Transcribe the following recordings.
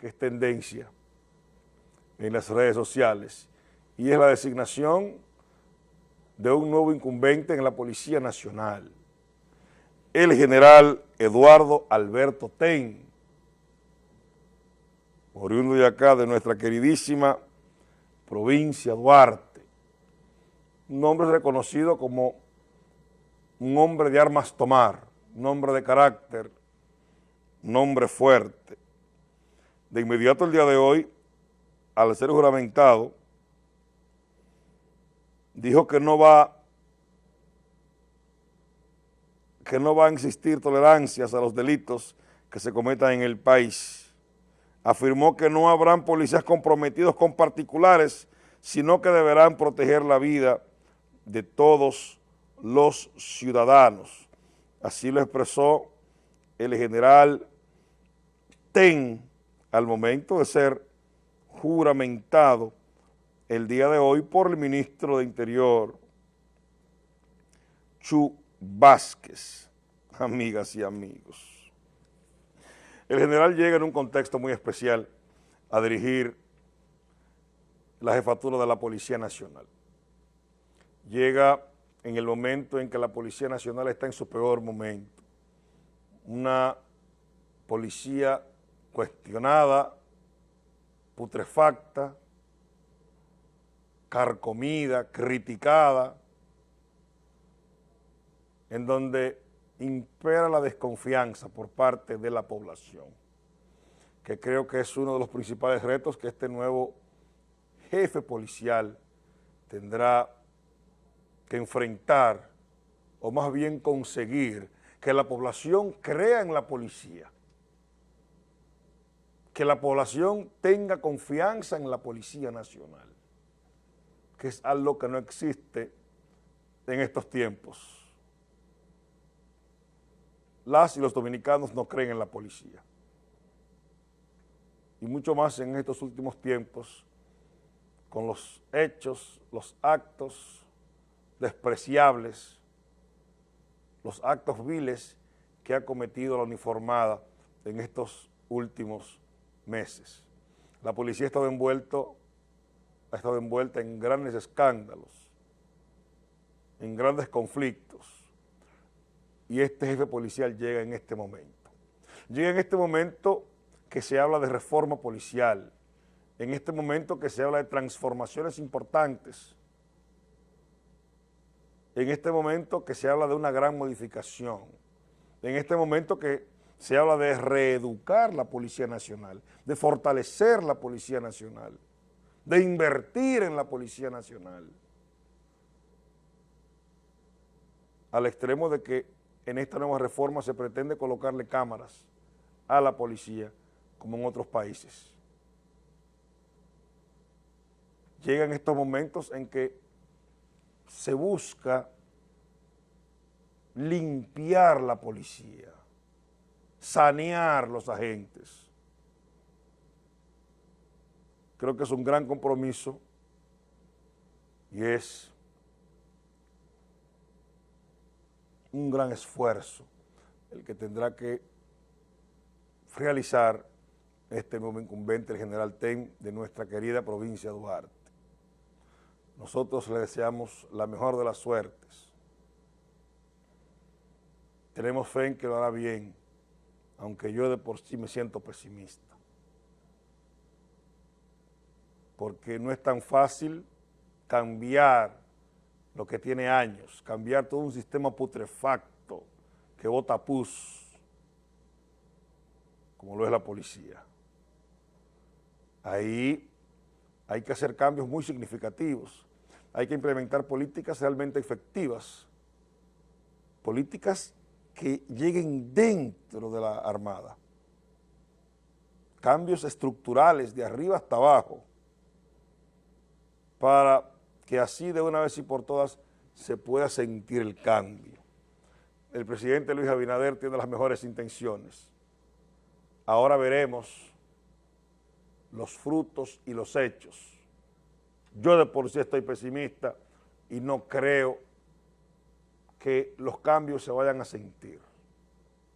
que es tendencia en las redes sociales y es la designación de un nuevo incumbente en la Policía Nacional, el general Eduardo Alberto Ten, oriundo de acá, de nuestra queridísima provincia Duarte, un hombre reconocido como un hombre de armas tomar, un hombre de carácter, un hombre fuerte. De inmediato el día de hoy, al ser juramentado, dijo que no va que no va a existir tolerancias a los delitos que se cometan en el país. Afirmó que no habrán policías comprometidos con particulares, sino que deberán proteger la vida de todos los ciudadanos. Así lo expresó el general Ten al momento de ser juramentado el día de hoy por el ministro de Interior, Chu Vázquez, amigas y amigos. El general llega en un contexto muy especial a dirigir la jefatura de la Policía Nacional. Llega en el momento en que la Policía Nacional está en su peor momento. Una policía cuestionada, putrefacta, carcomida, criticada, en donde impera la desconfianza por parte de la población, que creo que es uno de los principales retos que este nuevo jefe policial tendrá que enfrentar, o más bien conseguir, que la población crea en la policía, que la población tenga confianza en la Policía Nacional que es algo que no existe en estos tiempos. Las y los dominicanos no creen en la policía. Y mucho más en estos últimos tiempos, con los hechos, los actos despreciables, los actos viles que ha cometido la uniformada en estos últimos meses. La policía ha estado envuelto ha estado envuelta en grandes escándalos, en grandes conflictos, y este jefe policial llega en este momento. Llega en este momento que se habla de reforma policial, en este momento que se habla de transformaciones importantes, en este momento que se habla de una gran modificación, en este momento que se habla de reeducar la Policía Nacional, de fortalecer la Policía Nacional, de invertir en la Policía Nacional, al extremo de que en esta nueva reforma se pretende colocarle cámaras a la policía como en otros países. Llegan estos momentos en que se busca limpiar la policía, sanear los agentes, creo que es un gran compromiso y es un gran esfuerzo el que tendrá que realizar este nuevo incumbente, el general Ten, de nuestra querida provincia de Duarte. Nosotros le deseamos la mejor de las suertes. Tenemos fe en que lo hará bien, aunque yo de por sí me siento pesimista. porque no es tan fácil cambiar lo que tiene años, cambiar todo un sistema putrefacto que vota pus, como lo es la policía. Ahí hay que hacer cambios muy significativos, hay que implementar políticas realmente efectivas, políticas que lleguen dentro de la Armada, cambios estructurales de arriba hasta abajo, para que así de una vez y por todas se pueda sentir el cambio. El presidente Luis Abinader tiene las mejores intenciones. Ahora veremos los frutos y los hechos. Yo de por sí estoy pesimista y no creo que los cambios se vayan a sentir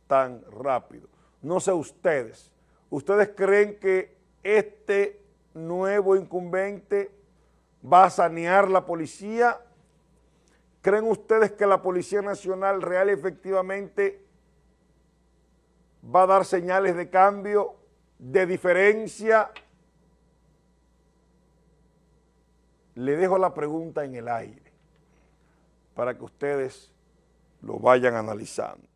tan rápido. No sé ustedes, ¿Ustedes creen que este nuevo incumbente va a sanear la policía? ¿Creen ustedes que la Policía Nacional real efectivamente va a dar señales de cambio, de diferencia? Le dejo la pregunta en el aire para que ustedes lo vayan analizando.